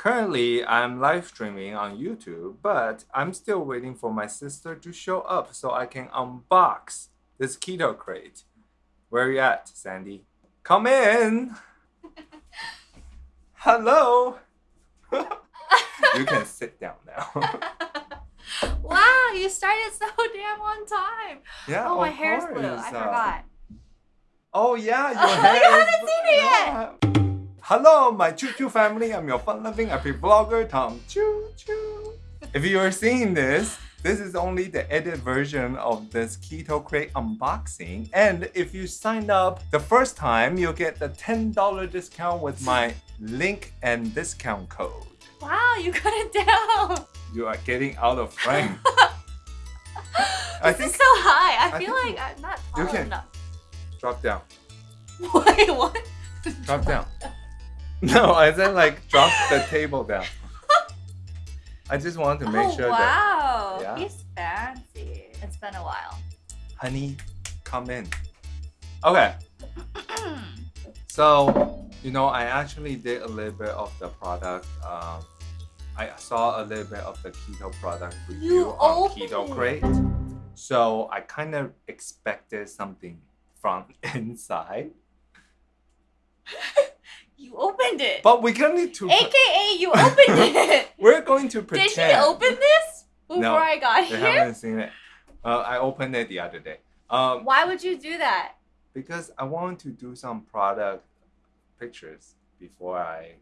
Currently, I'm live streaming on YouTube, but I'm still waiting for my sister to show up so I can unbox this keto crate. Where are you at, Sandy? Come in! Hello! you can sit down now. wow, you started so damn on time. yeah, oh, my hair's blue. I uh, forgot. Oh yeah, your hair you haven't seen it yet. Yeah. Hello, my Choo Choo family. I'm your fun-loving happy vlogger, Tom Choo Choo. If you are seeing this, this is only the edited version of this Keto Crate unboxing. And if you sign up the first time, you'll get the $10 discount with my link and discount code. Wow, you got it down. You are getting out of frame. I this think is so high. I, I feel like I'm not tall you can- enough. drop down. Wait, what? Drop down. No, I said like drop the table down. I just wanted to make oh, sure that wow. Yeah. He's fancy. It's been a while. honey, come in. Okay, so you know I actually did a little bit of the product. Um, I saw a little bit of the keto product review You on opened Keto it. Crate. So I kind of expected something from inside, you opened it. but we're going to AKA, you opened it. we're going to pretend. Did he open this before No, I got They here? haven't seen it. Uh, I opened it the other day. Um, Why would you do that? because I want to do some product pictures before I.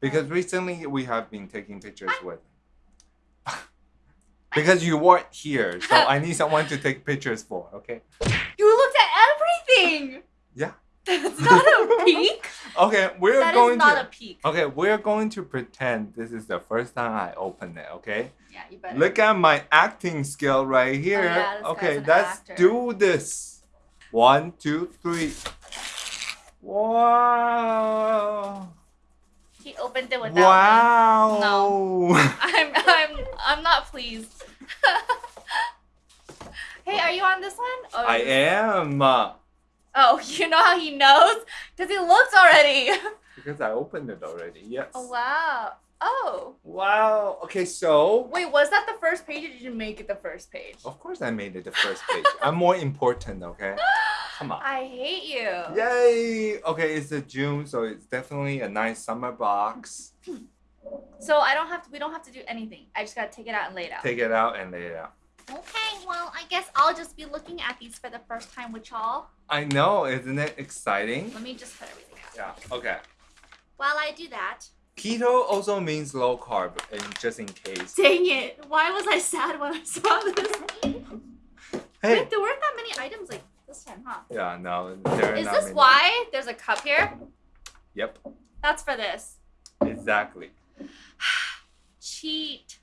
Because recently we have been taking pictures with. because you weren't here, so I need someone to take pictures for. Okay. You looked at everything. Yeah. That's not a peek. Okay, we're That going is not to. a peek. Okay, we're going to pretend this is the first time I open it. Okay. Yeah, you better. Look at my acting skill right oh, here. Oh, yeah, this okay, let's actor. do this. One, two, three. Wow. He opened it without wow. No. I'm I'm I'm not pleased. hey, are you on this one? Or I am. Oh, you know how he knows? Because he looks already. Because I opened it already. Yes. oh wow. Oh. Wow. Okay, so. Wait, was that the first page or did you make it the first page? Of course, I made it the first page. I'm more important, okay? Come on. I hate you. Yay! Okay, it's a June, so it's definitely a nice summer box. So I don't have to we don't have to do anything. I just gotta take it out and lay it out. Take it out and lay it out. Okay, well I guess I'll just be looking at these for the first time with y'all. I know, isn't it exciting? Let me just put everything out. Yeah, okay. While I do that. Keto also means low carb, and just in case. Dang it! Why was I sad when I saw this? Hey. Wait, there weren't that many items like this time, huh? Yeah, no, there are Is this many. why there's a cup here? Yep, That's for this. exactly. Cheat.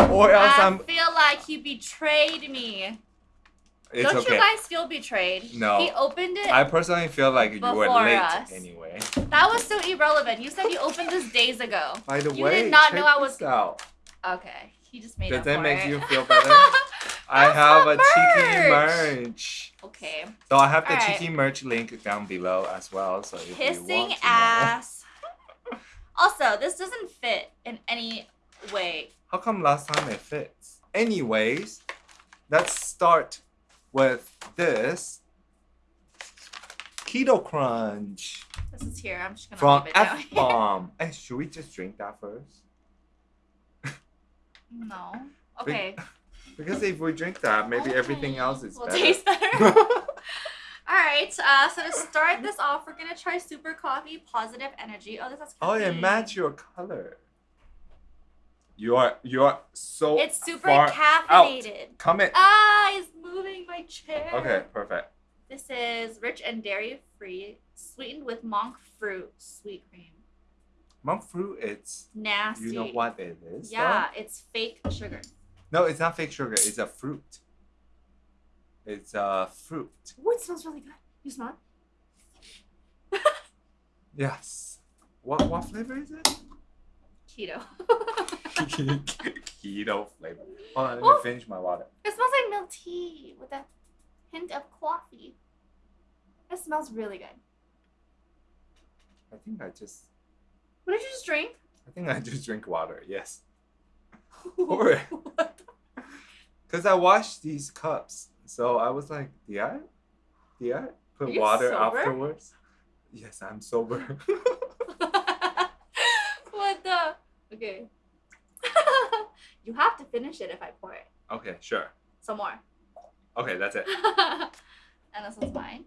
Or else I I'm. feel like he betrayed me. It's Don't okay. you guys feel betrayed? No. He opened it. I personally feel like you were late us. anyway. That was so irrelevant. You said you opened this days ago. By the You way, you did not know I was- out. Okay. He just made Does that make it. you feel better? I have a cheeky merch. merch. okay. So I have the Alright. cheeky merch link down below as well. So if you want ass. also, this doesn't fit in any way. How come last time it fits? Anyways, let's start with this Keto Crunch This is here. I'm just gonna from leave it F. Bomb. hey, should we just drink that first? No. Okay. Because if we drink that, maybe everything else is will better. taste better. All right. Uh, so to start this off, we're gonna try Super Coffee Positive Energy. Oh, this has oh, it match your color. You are you are so It's super far caffeinated. Come in. Ah, it's moving my chair. Okay, perfect. This is rich and dairy free, sweetened with monk fruit sweet cream. Monk fruit, it's Nasty. you know what it is. though? Yeah, it's fake sugar. No, it's not fake sugar. It's a fruit. It's a fruit. Oh, it smells really good. You smell it? Yes. What what flavor is it? Keto. Keto flavor. Hold on, let me Oh. finish my water. It smells like milk tea with a hint of coffee. It smells really good. I think I just What did you just drink? I think I just drink water. Yes, Or- because I washed these cups, so I was like, did I, did I put water sober? afterwards? Yes, I'm sober. Okay. you have to finish it if I pour it. okay, sure. Some more. Okay, that's it. and this one's mine.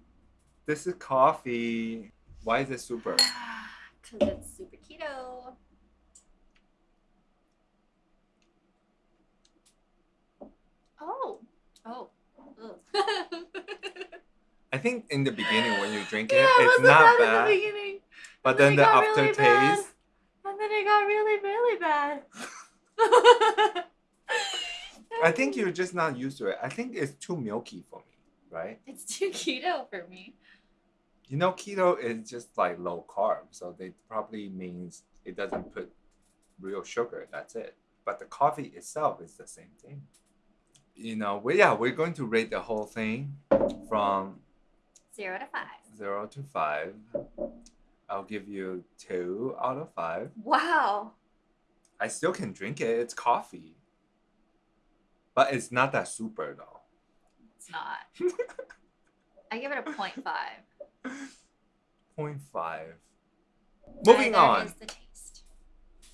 This is coffee. Why is it super? Because it's super keto. Oh. Oh. I think in the beginning when you drink it, yeah, it's not bad in the beginning. But and then the it really aftertaste, bad. And then it got really, really bad. I think you're just not used to it. I think it's too milky for me, right? It's too keto for me. You know, keto is just like low carb, so they probably means it doesn't put real sugar. That's it. But the coffee itself is the same thing. You know, we yeah, we're going to rate the whole thing from Zero to five. zero to five. I'll give you two out of five. Wow. I still can drink it. It's coffee. But it's not that super though. It's not. I give it a point five. 0.5. Moving Neither on. is the taste.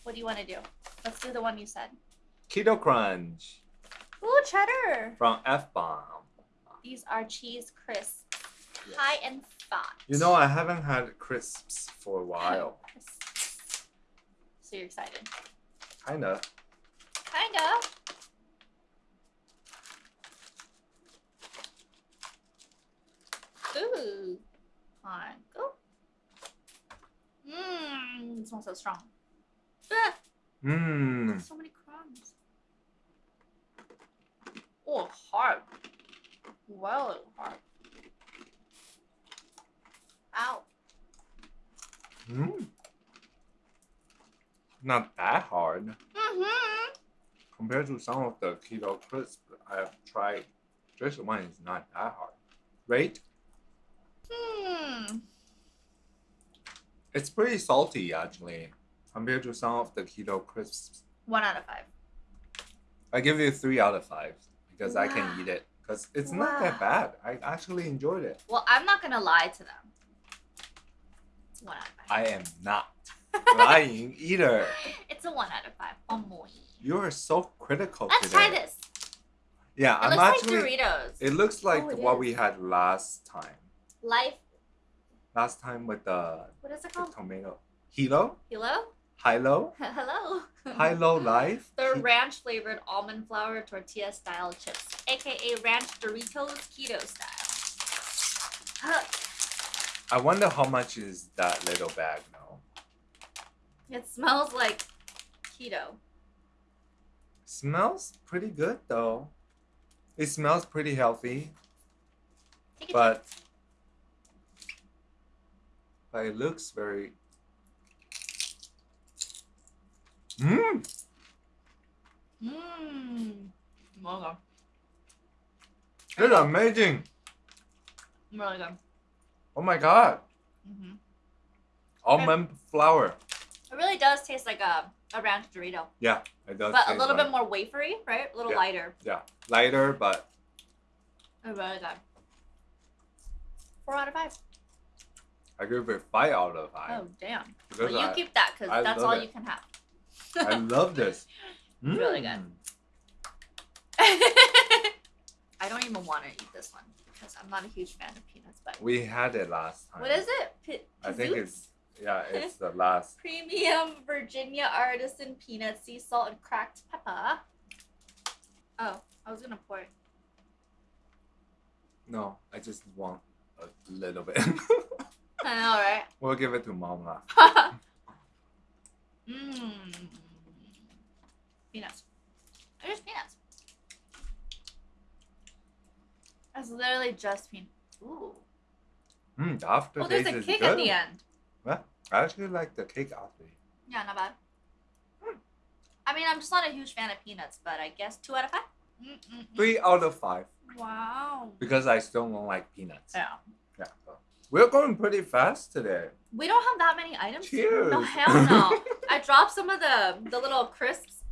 What do you want to do? Let's do the one you said. Keto Crunch Ooh, cheddar. from F Bomb. These are cheese crisps, high in fat. You know, I haven't had crisps for a while. So you're excited? Kinda. Kinda. Ooh. On, go. Mmm, it smells so strong. Mmm. so many crumbs. Oh, hard. Well, hard. Ow. Mm. Not that hard Mm-hmm. compared to some of the keto crisps I've tried. This one is not that hard. Right? Hmm. It's pretty salty actually compared to some of the keto crisps. One out of five. I give you three out of five because I can eat it because it's not that bad. I actually enjoyed it. Well, I'm not gonna lie to them. It's one out of five. I am not lying either. It's a one out of five. Oh boy. You are so critical Let's today. try this. Yeah, It I'm looks actually. like Doritos. It looks like Oh, it what is. we had last time. Life. Last time with the, What is it the called? tomato. Hilo? Hello. Hilo? Hello. Hilo Life? The He- ranch flavored almond flour tortilla style chips, aka ranch Doritos keto style. I wonder how much is that little bag now. It smells like keto. Smells pretty good though. It smells pretty healthy, but but it looks very. Mmm. Mmm. Well It's amazing. Really good. Oh my god. hmm Almond flour. It really does taste like a, a ranch Dorito, Yeah, it does. but a little like- bit more wafery, right? A little Yeah. lighter. Yeah, lighter, but It's really good. Four out of five. I give it five out of five. Oh damn! because Well, you I, keep that because that's all it. you can have. I love this. Really good. Mm. I don't even want to eat this one because I'm not a huge fan of peanuts. But We had it last time. what is it? P- I think it's yeah, it's the last. premium Virginia artisan peanut, sea salt, and cracked pepper. Oh, I was gonna pour it. No, I just want a little bit. I know, right? we'll give it to mom lah. Mmm. Peanuts. They're just peanuts. It's literally just peanuts. Ooh. Mm, the aftertaste Oh, there's a cake good. at the end. I actually like the cake after. Yeah, not bad. Hmm. I mean, I'm just not a huge fan of peanuts, but I guess two out of 5 Mm-mm-mm. Three out of five Wow. because I still don't like peanuts. Yeah. Yeah. so. We're going pretty fast today. We don't have that many items. Cheers. No, hell no. I dropped some of the the little crisps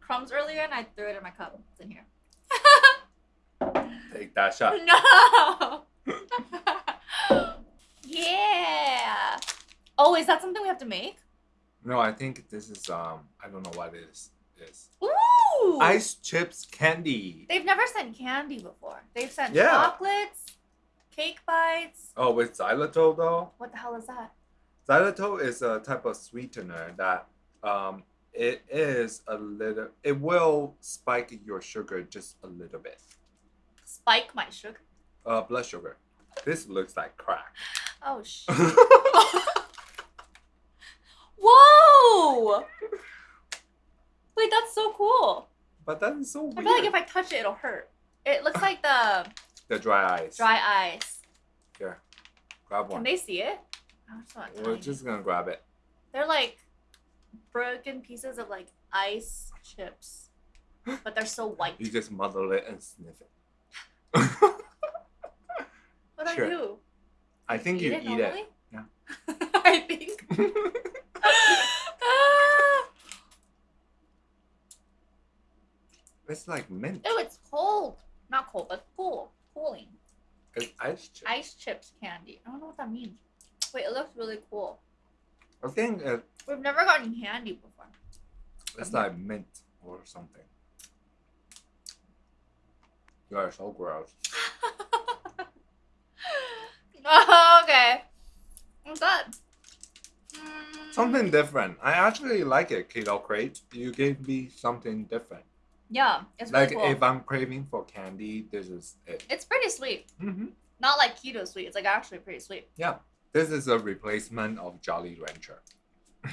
crumbs earlier and I threw it in my cup. It's in here. Take that shot. No. yeah. Oh, is that something we have to make? No, I think this is um I don't know what it is. Is Ooh. ice chips candy. They've never sent candy before. They've sent Yeah. chocolates, cake bites. Oh, with xylitol though. What the hell is that? Xylitol is a type of sweetener that um it is a little it will spike your sugar just a little bit. Spike my sugar. Uh blood sugar. This looks like crack. Oh sh. Whoa! Wait, that's so cool. but that is so weird. I feel like if I touch it, it'll hurt. It looks like the the dry ice. dry ice. Here. Grab one. Can they see it? Oh, We're just gonna grab it. They're like broken pieces of like ice chips, but they're so white. You just muddle it and sniff it. What Sure. I do? I think you eat it. normally? Yeah. I think. It's like mint. Oh, it's cold. Not cold, but cool. Cooling. It's ice chip. Ice chips candy. I don't know what that means. Wait, it looks really cool. I think it, We've never gotten candy before. it's like mint or something. You are so gross. oh, okay. I'm good. Mm, Something different. I actually like it, Keto Crate. You gave me something different. Yeah, it's like really cool. if I'm craving for candy, this is it. It's pretty sweet. hmm Not like keto sweet. It's like actually pretty sweet. Yeah, this is a replacement of Jolly Rancher.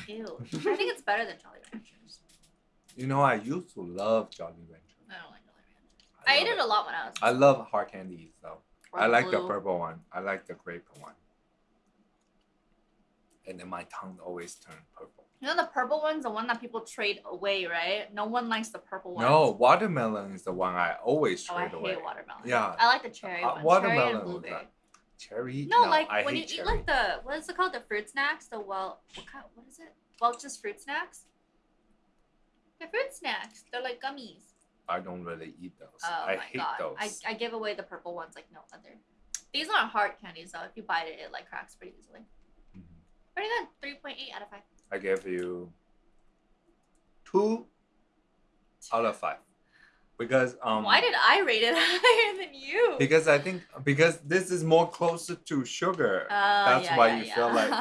Ew. I think it's better than Jolly Ranchers. You know, I used to love Jolly Rancher. I don't like Jolly Ranchers. I, ate it a lot when I was. I love hard candies though. I like the purple one. I like the grape one. And then my tongue always turned purple. You know the purple one's the one that people trade away, right? No one likes the purple one. No, watermelon is the one I always trade Oh, I trade away. hate watermelon. Yeah. I like the cherry Uh, one. watermelon cherry and blueberry. Cherry? No, like I when hate you eat like the what is it called? The fruit snacks. The well, what kind? What is it? Welch's fruit snacks. The fruit snacks. They're like gummies. I don't really eat those. Oh I hate god. those. I, I give away the purple ones like no other. These aren't hard candies though. If you bite it, it like cracks pretty easily. Mhm. Pretty good. Three point eight out of five. I give you two out of five. Because um Why did I rate it higher than you? because I think because this is more closer to sugar. Oh, That's yeah, why yeah, you yeah. feel like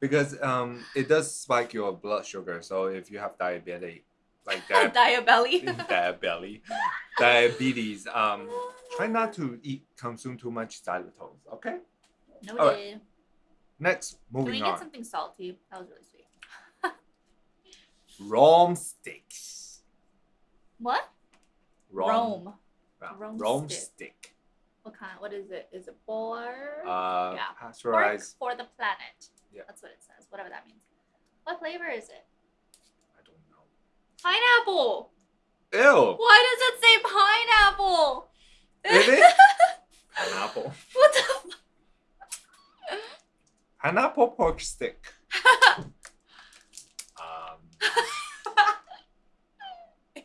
because um it does spike your blood sugar. So if you have diabetes like that Diabelly. diabetes diabetes um try not to eat consume too much xylitol. Okay? Noted. Alright, Next, moving on. Can we get on. something salty? That was really sweet. Roam steaks. What? Roam. Roam. Roam Roam stick. steak. What kind? What is it? Is it for Uh, Yeah. pork pasteurized. for the planet? Yeah. That's what it says. Whatever that means. What flavor is it? I don't know. Pineapple. Ew. Why does it say pineapple? Is it? Pineapple. what the? Pineapple pork stick. Um, Ew.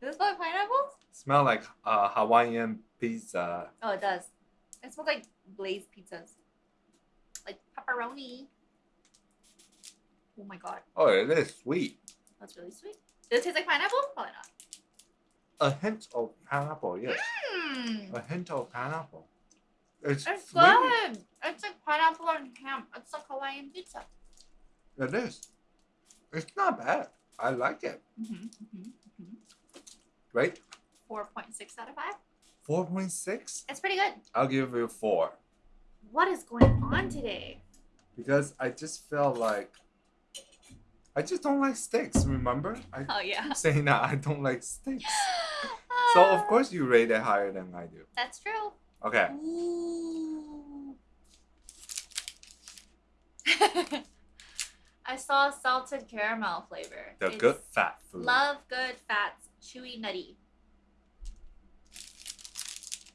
Does it smell like pineapple? smell like uh, Hawaiian pizza. Oh, it does. It smells like glazed pizzas. Like pepperoni. Oh my god. Oh, it is sweet. That's really sweet. Does it taste like pineapple? Probably not. A hint of pineapple, yes. Mmm. A hint of pineapple. It's, It's good. It's like pineapple and ham. It's like Hawaiian pizza. It is. It's not bad. I like it. Mm-hmm, mm-hmm, mm-hmm. Right? 4.6 out of 5. 4.6? It's pretty good. I'll give you 4. What is going on today? Because I just felt like. I just don't like steaks, remember? I Oh, yeah. saying that I don't like steaks. So, of course, you rate it higher than I do. That's true. Okay. I saw a salted caramel flavor. The It's good fat food. Love good fats, chewy, nutty.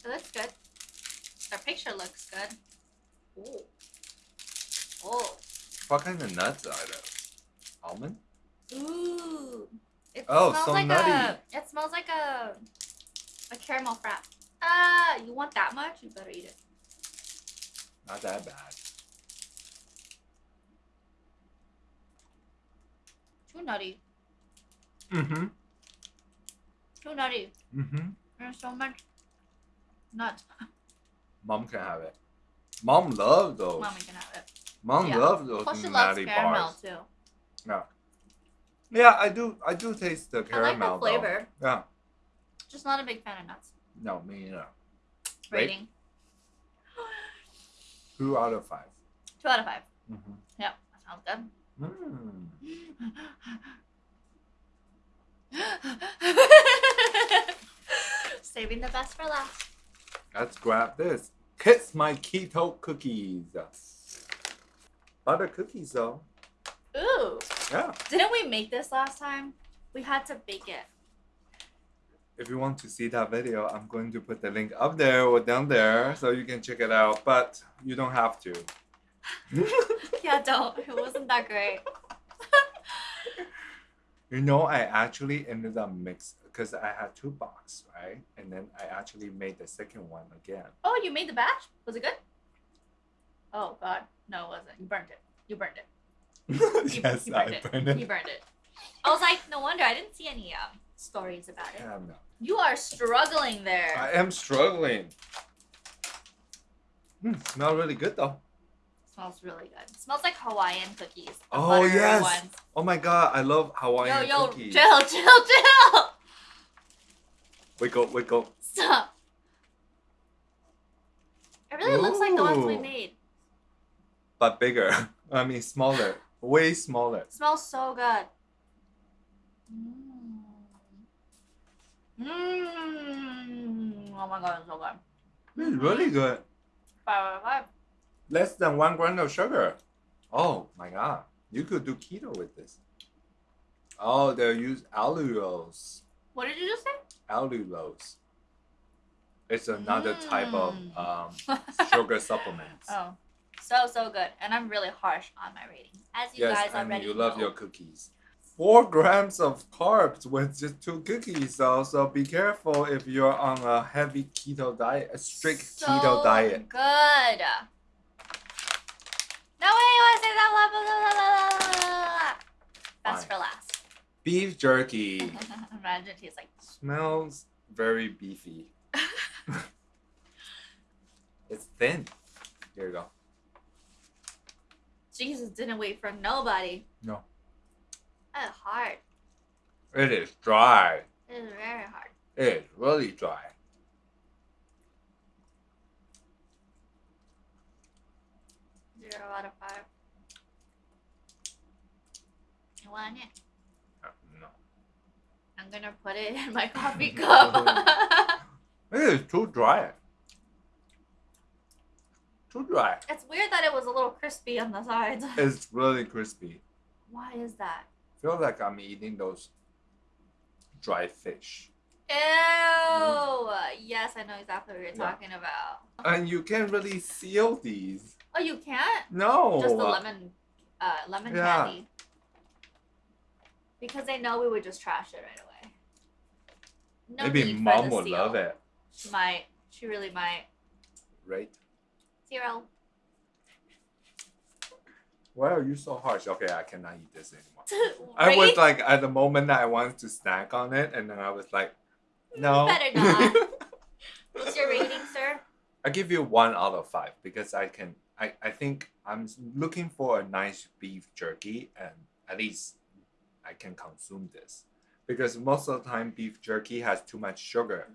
It looks good. The picture looks good. Oh. Oh. What kind of nuts are those? Almond? Ooh. It Oh, smells so like nutty. a it smells like a a caramel frap. Ah, you want that much? You better eat it. Not that bad. Too nutty. Mm-hmm. Too nutty. Mm-hmm. There's so much nuts. Mom can have it. Mom loves those. Mommy can have it. Mom Yeah. loves those Plus she loves nutty caramel bars. too. Yeah, Yeah, I do. I do taste the I like caramel. the flavor. Though. Yeah. Just not a big fan of nuts. No, me neither. Right? Rating. Two out of five. Two out of five. Mm-hmm. Yep. That sounds good. Mm. Saving the best for last. Let's grab this. Kiss my keto cookies. Butter cookies though. Ooh. Yeah. Didn't we make this last time? We had to bake it. If you want to see that video, I'm going to put the link up there or down there so you can check it out. But you don't have to. Yeah, don't. It wasn't that great. You know, I actually ended up mix because I had two boxes, right? And then I actually made the second one again. Oh, you made the batch? Was it good? Oh god. No, it wasn't. You burned it. You burned it. Yes, you I burned it. burned You it. burned it. I was like, no wonder I didn't see any um, stories about it. No. You are struggling there. I am struggling. Mm, smell really good though. smells really good. Smells like Hawaiian cookies. Oh, yes. Ones. Oh my god, I love Hawaiian yo, yo, cookies. chill, chill, chill. Wiggle, wiggle. Stop. It really looks like the ones we made. But bigger. I mean smaller. Way smaller. smells so good. Mmm. Mmm. Oh my god, it's so good. It's really good. Five out of five. Less than one gram of sugar. Oh my god. You could do keto with this. Oh, they'll use allulose. What did you just say? Allulose. It's another type of Mm. um, sugar supplements. Oh, so so good, and I'm really harsh on my rating, as you yes, guys already you love know. your cookies. Four grams of carbs with just two cookies, so so be careful if you're on a heavy keto diet, a strict so keto diet. Good. No way, you want to say that? Blah, blah, blah, blah, blah, blah. That's Fine. for last. Beef jerky Imagine he's like, smells very beefy. it's thin. Here you go. Jesus didn't wait for nobody. No. That's hard. It is dry. It is very hard. It is really dry. Zero out of five. You want it? Uh, No. I'm gonna put it in my coffee cup. It is too dry. Too dry. it's weird that it was a little crispy on the sides. It's really crispy. Why is that? feel like I'm eating those dry fish. Ew! Yes, I know exactly what you're Yeah. talking about. And you can't really seal these. Oh, you can't? No. Just the lemon, uh, lemon Yeah. candy. Because they know we would just trash it right away. No Maybe mom would seal. love it. She might. She really might. Right? Zero. Why are you so harsh? Okay, I cannot eat this anymore. I was like, at the moment that I wanted to snack on it, and then I was like, no. Better not. What's your rating, sir? I give you one out of five because I can. I, I think I'm looking for a nice beef jerky, and at least I can consume this because most of the time beef jerky has too much sugar.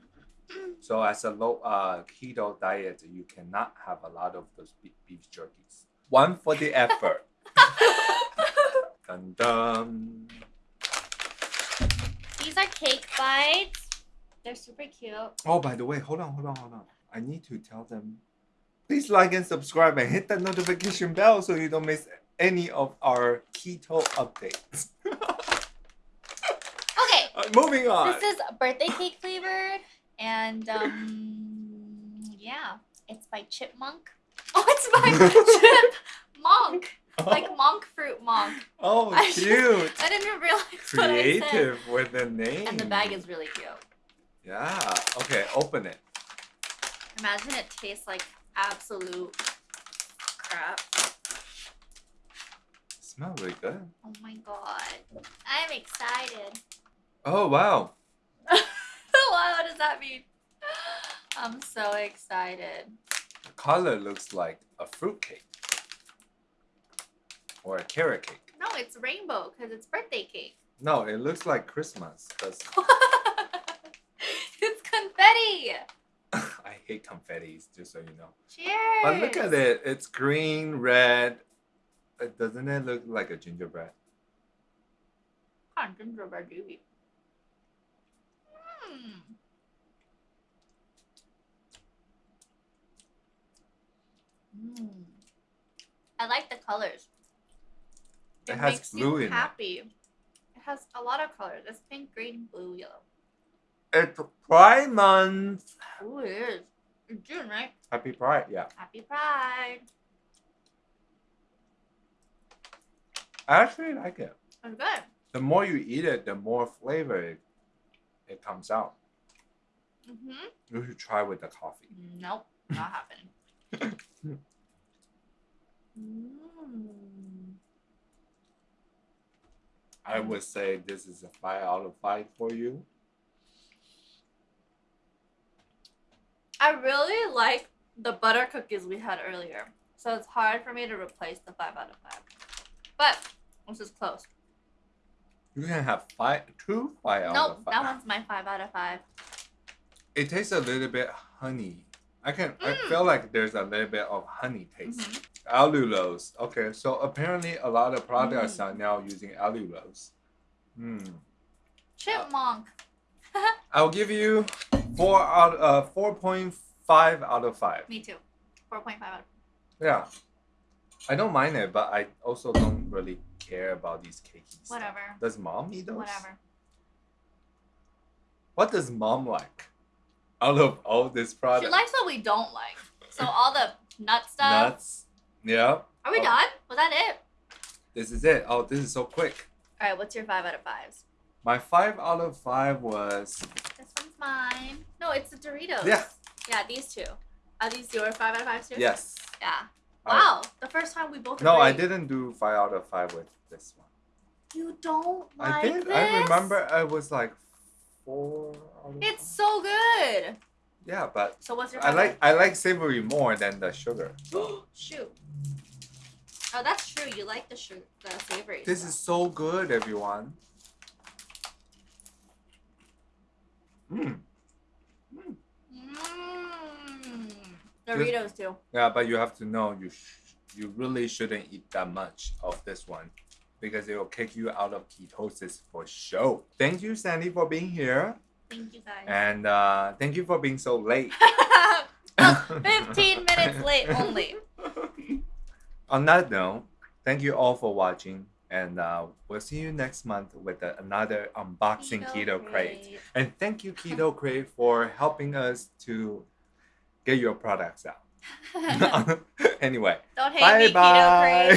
So as a low uh, keto diet, you cannot have a lot of those beef jerkies. One for the effort. dun dun. These are cake bites. They're super cute. Oh, by the way, hold on, hold on, hold on. I need to tell them. Please like and subscribe and hit that notification bell so you don't miss any of our keto updates. Okay. Uh, moving on. This is birthday cake flavored, and um, yeah, it's by ChipMonk. Oh, it's by chip monk. Like monk fruit monk. oh, I- cute. I didn't even realize what I said. Creative with the name. And the bag is really cute. Yeah. Okay, open it. Imagine it tastes like absolute crap. Smell really good. Oh my god. I'm excited. Oh wow. what does that mean? I'm so excited. The color looks like a fruit cake. Or a carrot cake. No, it's rainbow because it's birthday cake. No, it looks like Christmas because it's confetti. I hate confettis, just so you know. Cheers. But look at it. It's green, red. Doesn't it look like a gingerbread? Kind of gingerbread doobie. Mm. Mm. I like the colors. It has makes blue you in it. happy. It has a lot of colors. It's pink, green, blue, yellow. It's Pride Month. Ooh, it is. It's June, right? Happy Pride, yeah. Happy Pride. I actually like it. It's good. The more you eat it, the more flavor it, it comes out. Mm-hmm. You should try with the coffee. Nope, not happening. mm. I would say this is a five out of five for you. I really like the butter cookies we had earlier. So it's hard for me to replace the 5 out of 5. But this is close. You can have five, two five out nope, of five. that one's my 5 out of 5. It tastes a little bit honey. I can. I Mm. feel like there's a little bit of honey taste. Mhm. Allulose. Okay, so apparently a lot of products Mm. are now using allulose. Hmm. ChipMonk. I'll give you four out. Uh, four point five out of five. me too. 4.5 out of Yeah. I don't mind it, but I also don't really care about these cakes. Whatever. Does mom eat those? Whatever. What does mom like? Out of all this product, She likes what we don't like. So all the nut stuff. nuts. Yeah. Are we Oh. done? Was that it? This is it. Oh, this is so quick. All right, what's your 5 out of 5s? My five out of five was This one's mine. No, it's the Doritos. Yeah. Yeah, these two. Are these your 5 out of 5s too? yes. Yeah. I- Wow. the first time we both no, I didn't do five out of five with this one. You don't like I did. This? I remember I was like four. It's so good. yeah, but So what's your I like I like savory more than the sugar. so. Shoot. Oh, that's true. You like the sugar, the savory. This stuff. is so good, everyone. Mm. Mmm. Doritos too. Yeah, but you have to know you sh- you really shouldn't eat that much of this one because it will kick you out of ketosis for sure. Thank you, Sandy, for being here, Thank you guys. and uh, thank you for being so late. 15 minutes late only. On that note, thank you all for watching, and uh, we'll see you next month with uh, another unboxing Keto, Crate. And thank you, Keto Crate, for helping us to get your products out. Don't anyway, hate bye me, bye.